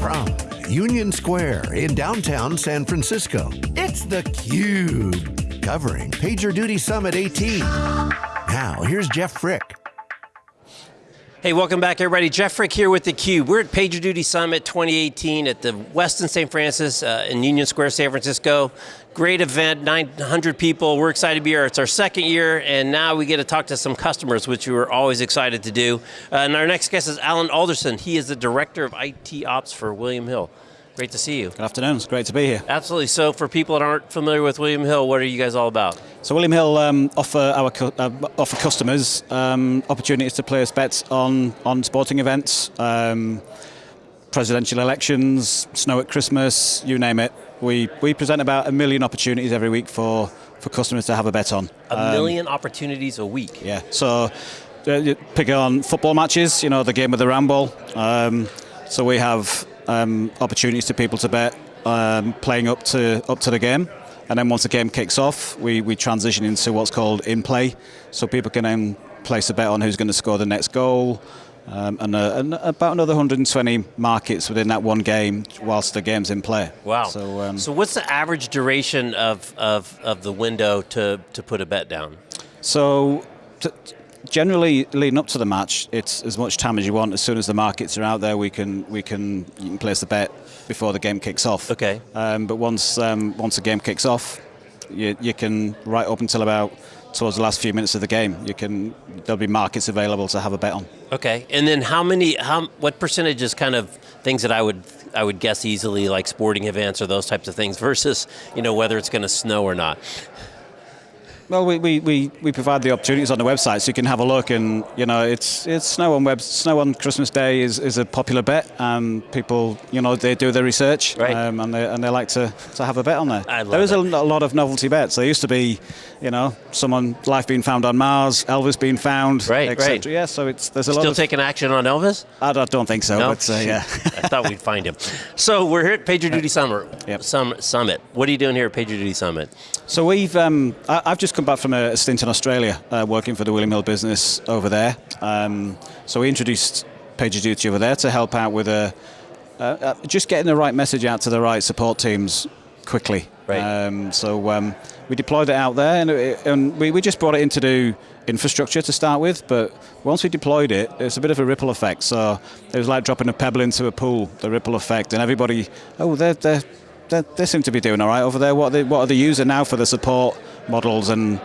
From Union Square in downtown San Francisco, it's theCUBE. Covering PagerDuty Summit 18. Now, here's Jeff Frick. Hey, welcome back everybody. Jeff Frick here with theCUBE. We're at PagerDuty Summit 2018 at the Westin St. Francis uh, in Union Square, San Francisco. Great event, 900 people. We're excited to be here. It's our second year, and now we get to talk to some customers, which we were always excited to do. Uh, and our next guest is Alan Alderson. He is the Director of IT Ops for William Hill. Great to see you. Good afternoon, it's great to be here. Absolutely, so for people that aren't familiar with William Hill, what are you guys all about? So William Hill um, offer our uh, offer customers um, opportunities to place bets on, on sporting events, um, presidential elections, snow at Christmas, you name it. We, we present about a million opportunities every week for, for customers to have a bet on. A um, million opportunities a week? Yeah, so uh, pick on football matches, you know, the game of the Ramble. Um, so we have um, opportunities to people to bet um, playing up to up to the game. And then once the game kicks off, we, we transition into what's called in play. So people can then place a bet on who's going to score the next goal, um, and, uh, and, about another 120 markets within that one game whilst the game's in play. Wow. So, um, so what's the average duration of, of, of the window to, to put a bet down? So generally leading up to the match, it's as much time as you want. As soon as the markets are out there, we can we can you can place the bet before the game kicks off. Okay. Um, but once um, once the game kicks off, you, you can right up until about towards the last few minutes of the game. You can there'll be markets available to have a bet on. Okay. And then how many how what percentage is kind of things that I would I would guess easily like sporting events or those types of things versus you know whether it's going to snow or not. Well, we, we, we, we provide the opportunities on the website so you can have a look and, you know, it's it's snow on web snow on Christmas Day is, is a popular bet and people, you know, they do their research right. um, and, they, and they like to, to have a bet on there. I love there is a, a, lot of novelty bets. There used to be, you know, someone, life being found on Mars, Elvis being found, right, etc. Right. Yeah, so it's, there's a Still lot Still taking action on Elvis? I don't think so, no? but uh, yeah. I thought we'd find him. So we're here at PagerDuty Summit. Yep. Summit. What are you doing here at PagerDuty Summit? So we've, um, I, have just come back from a, stint in Australia, uh, working for the William Hill business over there. Um, so we introduced PagerDuty over there to help out with a, uh, uh, just getting the right message out to the right support teams quickly. Right. Um, so um, we deployed it out there, and, it, and we, we just brought it in to do infrastructure to start with, but once we deployed it, it's a bit of a ripple effect. So it was like dropping a pebble into a pool, the ripple effect, and everybody, oh, they're, they're, they're they seem to be doing all right over there. What are, they, what are they using now for the support models and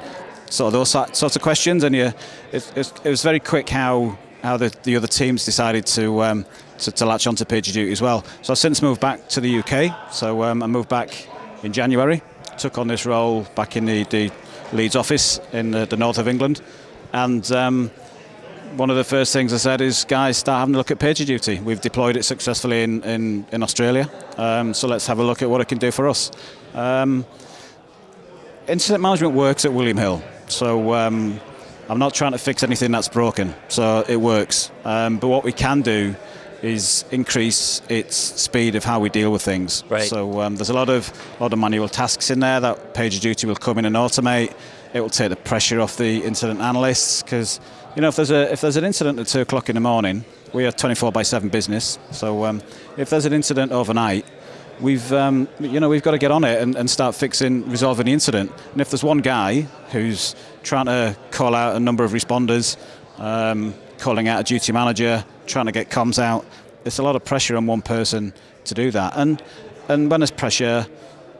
sort of those sorts of questions, and you, it, it, was very quick how how the, the other teams decided to, um, to, to latch onto PagerDuty as well. So I've since moved back to the UK. So um, I moved back in January, took on this role back in the, the Leeds office in the, the north of England, and um, one of the first things I said is, guys, start having a look at PagerDuty. We've deployed it successfully in, in, in Australia, um, so let's have a look at what it can do for us. Um, incident management works at William Hill. So um, I'm not trying to fix anything that's broken, so it works. Um, but what we can do is increase its speed of how we deal with things. Right. So um, there's a lot of lot of manual tasks in there that PagerDuty will come in and automate. It will take the pressure off the incident analysts because you know if there's a if there's an incident at two o'clock in the morning, we are 24 by 7 business. So um, if there's an incident overnight, we've um, you know we've got to get on it and, and, start fixing resolving the incident. And if there's one guy who's trying to call out a number of responders um, calling out a duty manager trying to get comms out it's a lot of pressure on one person to do that. And and when there's pressure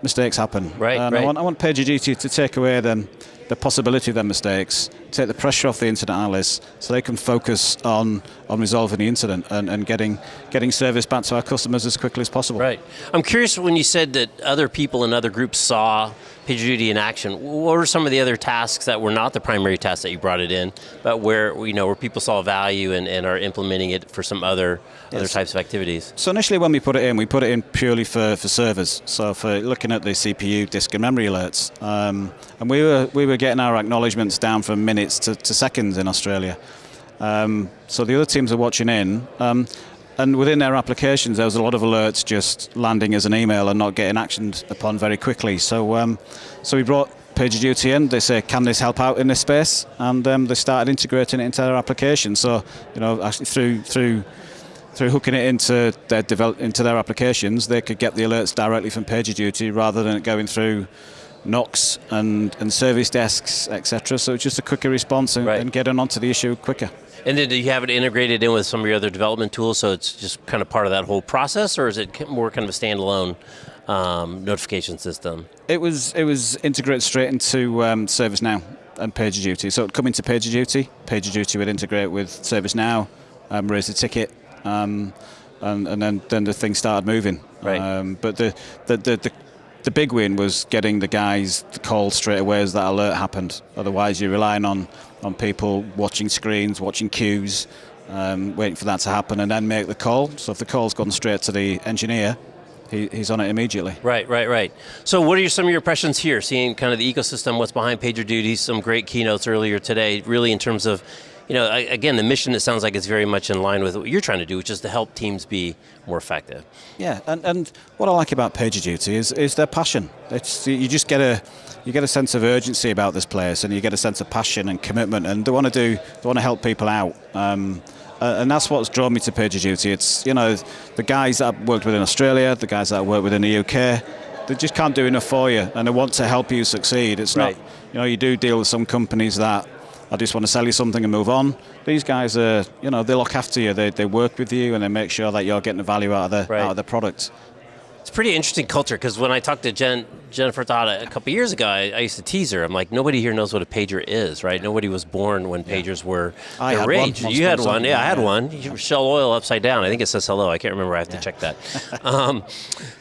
mistakes happen. Right, and right. I want, I want PagerDuty to take away them the possibility of their mistakes, take the pressure off the incident analysts so they can focus on, on resolving the incident and, and getting, getting service back to our customers as quickly as possible. Right. I'm curious when you said that other people in other groups saw PagerDuty in action, what were some of the other tasks that were not the primary tasks that you brought it in, but where you know where people saw value and, and are implementing it for some other yes. other types of activities? So initially when we put it in, we put it in purely for, for servers, so for looking at the CPU, disk and memory alerts. Um, and we were, we were getting our acknowledgements down from minutes to, to seconds in Australia. Um, so the other teams are watching in. Um, and within their applications, there was a lot of alerts just landing as an email and not getting actioned upon very quickly. So, um, so we brought PagerDuty in. They say, "Can this help out in this space?" And um, they started integrating it into their application. So, you know, actually through through through hooking it into their develop, into their applications, they could get the alerts directly from PagerDuty rather than it going through NOCs and, and service desks, etc. So it's just a quicker response and, Right. and getting onto the issue quicker. And then do you have it integrated in with some of your other development tools, so it's just kind of part of that whole process, or is it more kind of a standalone um, notification system? It was it was integrated straight into um, ServiceNow and PagerDuty. So it'd come into PagerDuty. PagerDuty would integrate with ServiceNow, um, raise the ticket, um, and, and then, then the thing started moving. Right. Um, but the the, the the the big win was getting the guys to call straight away as that alert happened. Otherwise, you're relying on, on people watching screens, watching queues, um, waiting for that to happen, and then make the call. So if the call's gone straight to the engineer, he, he's on it immediately. Right, right, right. So, what are your, some of your impressions here? Seeing kind of the ecosystem, what's behind PagerDuty, some great keynotes earlier today. Really, in terms of, you know, I- again, the mission. It sounds like it's very much in line with what you're trying to do, which is to help teams be more effective. Yeah, and, and what I like about PagerDuty is is their passion. It's you just get a you get a sense of urgency about this place, and you get a sense of passion and commitment, and they want to do they want to help people out. Um, uh, and that's what's drawn me to PagerDuty. It's you know the guys that I've worked with in Australia, the guys that I work with in the UK, they just can't do enough for you, and they want to help you succeed. It's Right. not you know you do deal with some companies that I just want to sell you something and move on. These guys are, you know, they look after you. They, they work with you and they make sure that you're getting the value out of the Right. out of the product. It's a pretty interesting culture because when I talked to Jen, Jennifer Tejada a couple years ago, I, I used to tease her. I'm like, nobody here knows what a pager is, right? Nobody was born when pagers were I the had one rage. once you had one, yeah, I had yeah. one. You Shell oil upside down. I think it says hello. I can't remember. I have to check that. um,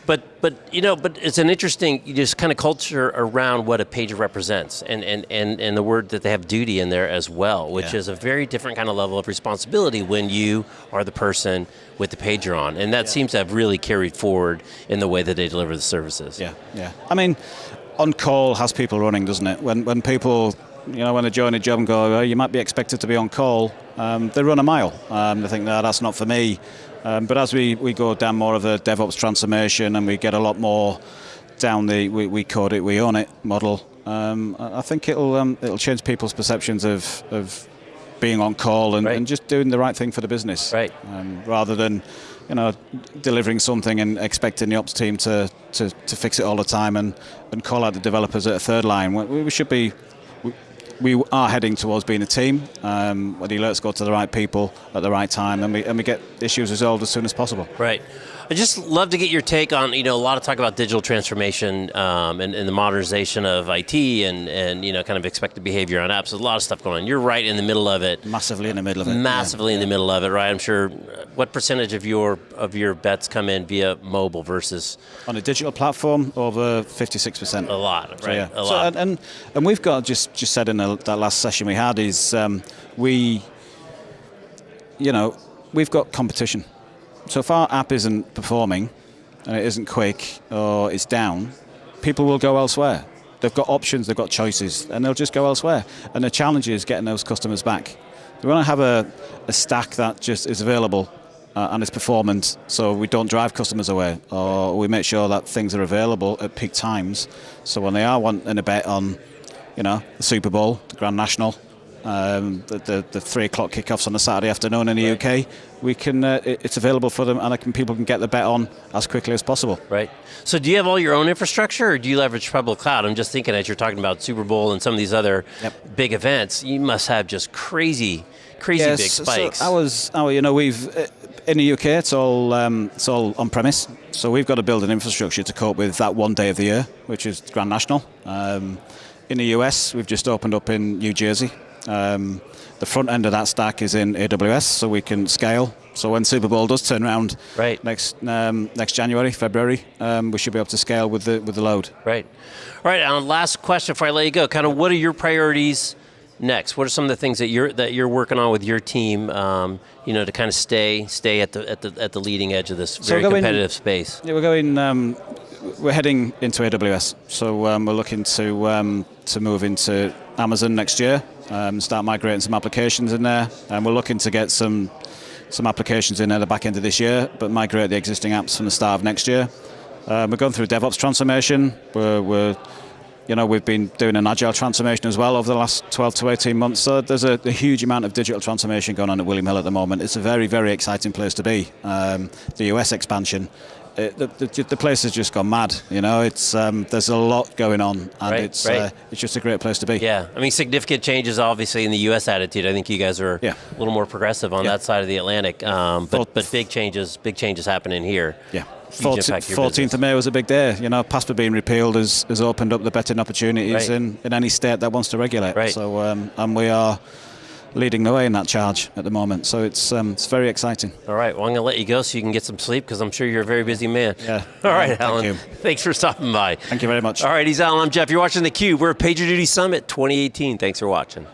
but but you know, but it's an interesting just kind of culture around what a pager represents, and and and and the word that they have duty in there as well, which Yeah. is a very different kind of level of responsibility when you are the person with the pager on, and that seems to have really carried forward in the way that they deliver the services. Yeah, yeah. I mean, on call has people running, doesn't it? When when people, you know, when they join a job and go, oh, you might be expected to be on call, um, they run a mile. Um, they think, no, that's not for me. Um, but as we, we go down more of a DevOps transformation and we get a lot more down the we, we code it, we own it model, um, I I think it'll um, it'll change people's perceptions of of being on call and, Right. and just doing the right thing for the business, Right. um, rather than you know delivering something and expecting the ops team to, to, to fix it all the time and, and call out the developers at a third line. We, we should be we, are heading towards being a team um, where the alerts go to the right people at the right time and we, and we get issues resolved as soon as possible. Right. I just love to get your take on, you know, a lot of talk about digital transformation um, and, and the modernization of IT and, and, you know, kind of expected behavior on apps. There's a lot of stuff going on. You're right in the middle of it. Massively in the middle of it. Massively in the middle of it, right? I'm sure. uh, What percentage of your of your bets come in via mobile versus On a digital platform, over 56%. a lot, right? So, yeah. A So, lot. and, and and we've got just just said in the, that last session we had is um, we, you know, we've got competition. So if our app isn't performing, and it isn't quick or it's down, people will go elsewhere. They've got options, they've got choices, and they'll just go elsewhere. And the challenge is getting those customers back. We want to have a, a stack that just is available uh, and is performant, so we don't drive customers away, or we make sure that things are available at peak times. So when they are wanting a bet on, you know, the Super Bowl, the Grand National, um, the, the, the three o'clock kickoffs on a Saturday afternoon in the UK, we can uh, it- it's available for them, and I can, people can get the bet on as quickly as possible. Right. So, do you have all your own infrastructure, or do you leverage public cloud? I'm just thinking as you're talking about Super Bowl and some of these other Yep. big events, you must have just crazy, crazy big spikes. So ours, our, you know, we've uh, in the UK, it's all um, it's all on premise. So we've got to build an infrastructure to cope with that one day of the year, which is Grand National. Um, in the US, we've just opened up in New Jersey. Um, the front end of that stack is in AWS, so we can scale. So when Super Bowl does turn around Right. next um, next January, February, um, we should be able to scale with the with the load. Right. All right. Alan, last question before I let you go. Kind of, what are your priorities next? What are some of the things that you're that you're working on with your team? Um, you know, to kind of stay stay at the at the at the leading edge of this very going- competitive space. Yeah, we're going. We're heading into AWS, so um, we're looking to um, to move into Amazon next year. Um, start migrating some applications in there, and we're looking to get some some applications in at the back end of this year, but migrate the existing apps from the start of next year. Um, we're going through DevOps transformation. We're, we're You know, we've been doing an agile transformation as well over the last 12 to 18 months. So there's a, a huge amount of digital transformation going on at William Hill at the moment. It's a very, very exciting place to be. Um, the US expansion, it, the, the, the, place has just gone mad. You know, it's um, there's a lot going on, and right, it's right. Uh, it's just a great place to be. Yeah, I mean, significant changes obviously in the U.S. attitude. I think you guys are yeah. a little more progressive on yeah. that side of the Atlantic, um, but but big changes, big changes happening here. Yeah. 14th of May was a big day. You know, PASPA being repealed has, has opened up the betting opportunities right. in, in any state that wants to regulate. Right. So, um, and we are leading the way in that charge at the moment. So it's um, it's very exciting. All right. Well, I'm going to let you go so you can get some sleep because I'm sure you're a very busy man. Yeah. All right, Thank Alan. You. Thanks for stopping by. Thank you very much. All right, he's Alan. I'm Jeff. You're watching theCUBE. We're at PagerDuty Summit 2018. Thanks for watching.